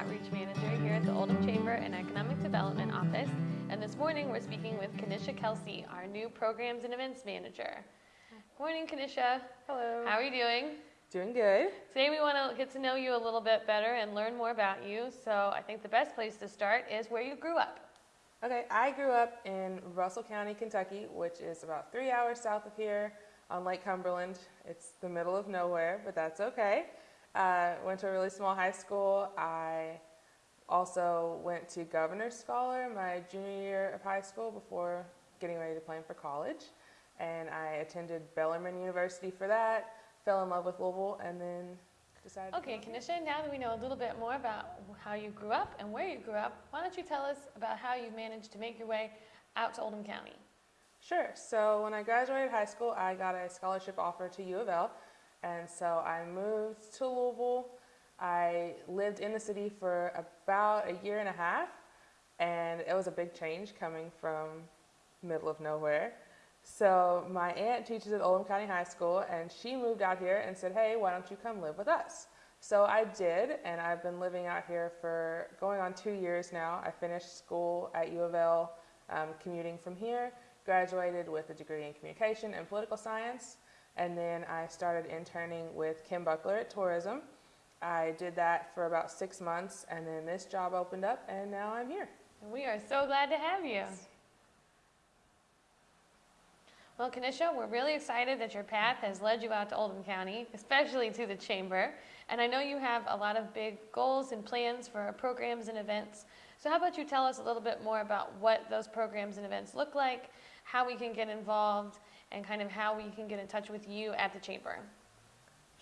Outreach Manager here at the Oldham Chamber and Economic Development Office. And this morning we're speaking with Kanisha Kelsey, our new Programs and Events Manager. Morning, Kanisha. Hello. How are you doing? Doing good. Today we want to get to know you a little bit better and learn more about you. So I think the best place to start is where you grew up. Okay, I grew up in Russell County, Kentucky, which is about three hours south of here on Lake Cumberland. It's the middle of nowhere, but that's okay. Uh, went to a really small high school. I also went to Governor's Scholar my junior year of high school before getting ready to plan for college. And I attended Bellarmine University for that, fell in love with Louisville, and then decided. Okay, Kanisha, now that we know a little bit more about how you grew up and where you grew up, why don't you tell us about how you managed to make your way out to Oldham County? Sure. So when I graduated high school, I got a scholarship offer to U of L, and so I moved to Louisville. I lived in the city for about a year and a half, and it was a big change coming from middle of nowhere. So my aunt teaches at Oldham County High School, and she moved out here and said, "Hey, why don't you come live with us?" So I did, and I've been living out here for going on two years now. I finished school at U of L, um, commuting from here, graduated with a degree in communication and political science, and then I started interning with Kim Buckler at Tourism. I did that for about six months, and then this job opened up, and now I'm here. And we are so glad to have you. Well, Kanisha, we're really excited that your path has led you out to Oldham County, especially to the Chamber. And I know you have a lot of big goals and plans for our programs and events. So how about you tell us a little bit more about what those programs and events look like, how we can get involved, and kind of how we can get in touch with you at the Chamber.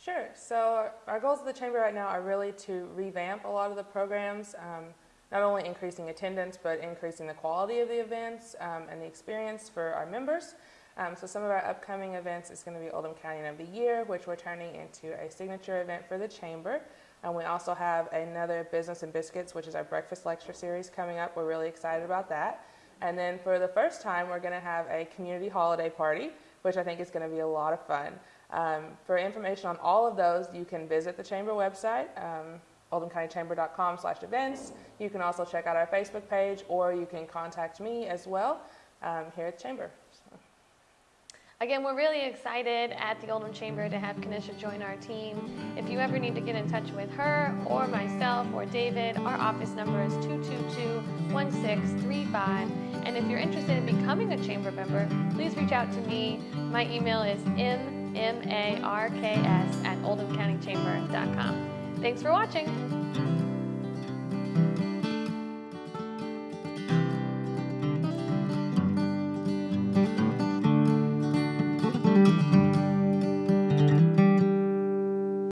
Sure. So our goals of the Chamber right now are really to revamp a lot of the programs, um, not only increasing attendance, but increasing the quality of the events um, and the experience for our members. Um, so some of our upcoming events is going to be Oldham County of the Year, which we're turning into a signature event for the Chamber. And we also have another Business and Biscuits, which is our breakfast lecture series coming up. We're really excited about that. And then for the first time, we're going to have a community holiday party, which I think is going to be a lot of fun. Um, for information on all of those, you can visit the Chamber website, um, oldhamcountychamber.com slash events. You can also check out our Facebook page, or you can contact me as well um, here at the Chamber. Again, we're really excited at the Oldham Chamber to have Kanisha join our team. If you ever need to get in touch with her or myself or David, our office number is 222-1635. And if you're interested in becoming a chamber member, please reach out to me. My email is mmarks at oldhamcountychamber.com. Thanks for watching.